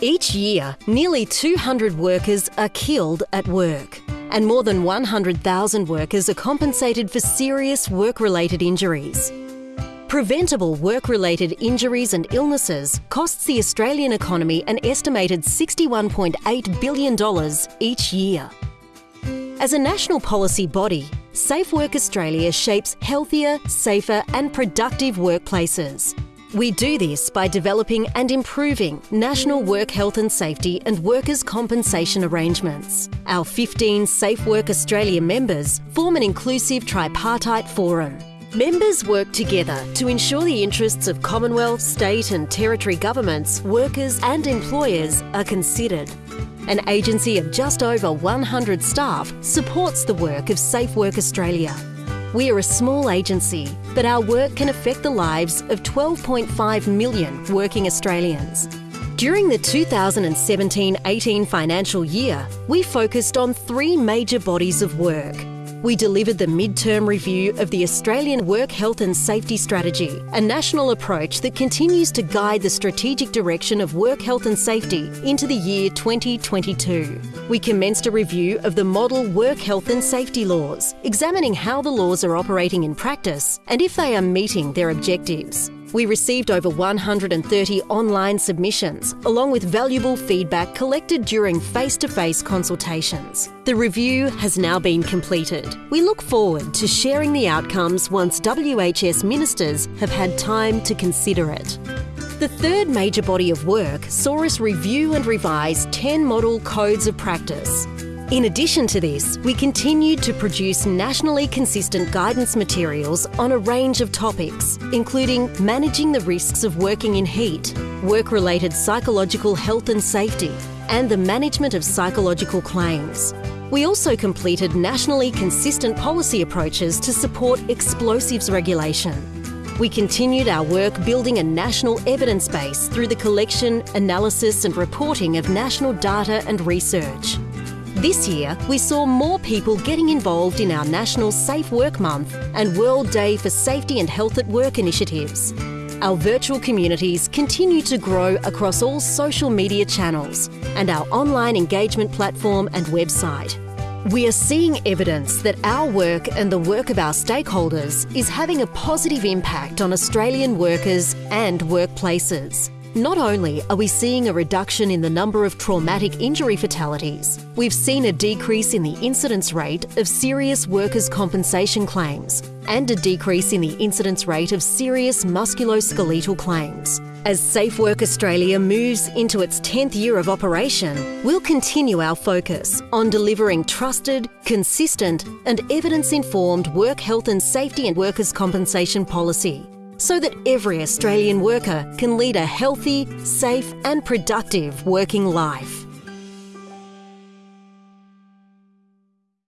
Each year, nearly 200 workers are killed at work, and more than 100,000 workers are compensated for serious work related injuries. Preventable work related injuries and illnesses costs the Australian economy an estimated $61.8 billion each year. As a national policy body, Safe Work Australia shapes healthier, safer, and productive workplaces. We do this by developing and improving national work health and safety and workers' compensation arrangements. Our 15 Safe Work Australia members form an inclusive tripartite forum. Members work together to ensure the interests of Commonwealth, state, and territory governments, workers, and employers are considered. An agency of just over 100 staff supports the work of Safe Work Australia. We are a small agency, but our work can affect the lives of 12.5 million working Australians. During the 2017 18 financial year, we focused on three major bodies of work we delivered the midterm review of the Australian Work Health and Safety Strategy, a national approach that continues to guide the strategic direction of work health and safety into the year 2022. We commenced a review of the model work health and safety laws, examining how the laws are operating in practice and if they are meeting their objectives. We received over 130 online submissions, along with valuable feedback collected during face to face consultations. The review has now been completed. We look forward to sharing the outcomes once WHS ministers have had time to consider it. The third major body of work saw us review and revise 10 model codes of practice. In addition to this, we continued to produce nationally consistent guidance materials on a range of topics, including managing the risks of working in heat, work related psychological health and safety, and the management of psychological claims. We also completed nationally consistent policy approaches to support explosives regulation. We continued our work building a national evidence base through the collection, analysis, and reporting of national data and research. This year, we saw more people getting involved in our National Safe Work Month and World Day for Safety and Health at Work initiatives. Our virtual communities continue to grow across all social media channels and our online engagement platform and website. We are seeing evidence that our work and the work of our stakeholders is having a positive impact on Australian workers and workplaces. Not only are we seeing a reduction in the number of traumatic injury fatalities, we've seen a decrease in the incidence rate of serious workers' compensation claims and a decrease in the incidence rate of serious musculoskeletal claims. As Safe Work Australia moves into its 10th year of operation, we'll continue our focus on delivering trusted, consistent, and evidence informed work health and safety and workers' compensation policy so that every Australian worker can lead a healthy, safe, and productive working life.